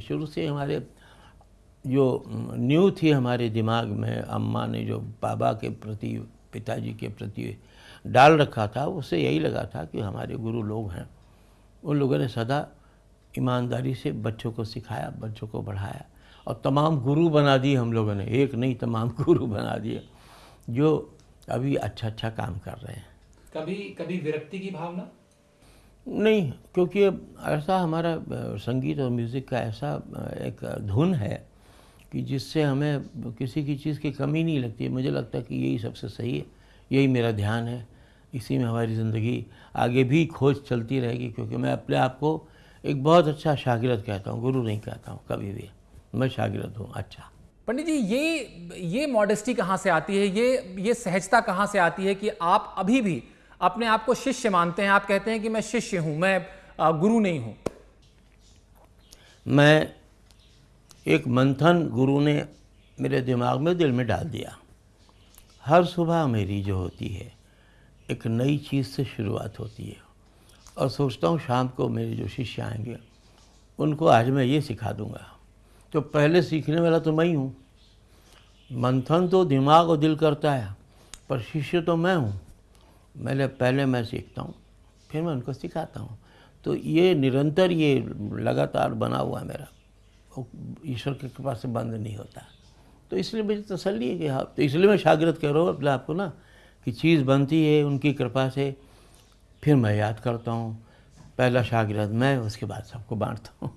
शुरू से हमारे जो न्यू थी हमारे दिमाग में, अम्मा ने जो बाबा के प्रति, पिताजी के प्रति डाल रखा था, उससे यही लगा था कि हमारे गुरु लोग हैं। उन लोगों ने सदा ईमानदारी से बच्चों को सिखाया, बच्चों को बढ़ाया और तमाम गुरु बना दिए हम लोगों ने। एक नहीं, तमाम गुरु बना दिए, जो अभी अच्छा अच्छा काम कर रहे हैं। कभी कभी विरक्ति की भावना? नहीं, क्योंकि ऐसा हमारा संगीत और म्यूज़िक का ऐसा एक धुन है कि जिससे हमें किसी की चीज़ की कमी नहीं लगती मुझे लगता है कि यही सबसे सही है, यही मेरा ध्यान है। इसी में हमारी ज़िंदगी आगे भी खोज चलती रहेगी, क्योंकि मैं अपने आप को एक बहुत अच्छा शागिरद कहता हूँ, गुरु नहीं कहता हूँ कभी भी। मैं शागिरद हूँ अच्छा। पंडित जी, ये ये मॉडेस्टी कहाँ से आती है? ये ये सहजता कहाँ से आती है कि आप अभी भी अपने आप को शिष्य मानते हैं। आप कहते हैं कि मैं शिष्य हूँ, मैं गुरु नहीं हूँ। मैं एक मंथन गुरु ने मेरे दिमाग में दिल में डाल दिया। हर सुबह मेरी जो होती है, एक नई चीज़ से शुरुआत होती है। और सोचता हूँ शाम को मेरे जो शिष्य आएँगे, उनको आज मैं ये सिखा दूँगा तो पहले सीखने वाला तो मैं ही हूँ। मंथन तो दिमाग और दिल करता है, पर शिष्य तो मैं हूँ। मैंने पहले मैं सीखता हूँ, फिर मैं उनको सिखाता हूँ। तो ये निरंतर ये लगातार बना हुआ है मेरा। ईश्वर की कृपा से बंद नहीं होता। तो इसलिए मुझे तसली है कि हाँ तो इसलिए मैं शागिरद कह रहा हूँ अपने आपको ना, कि चीज़ बनती है उनकी कृपा से, फिर मैं याद करता हूँ। पहला शागिरद मैं, उसके बाद सबको बांटता हूँ।